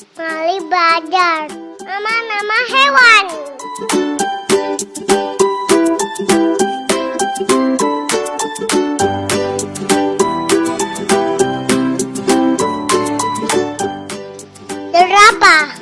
Mali belajar Nama-nama hewan. Jerapah.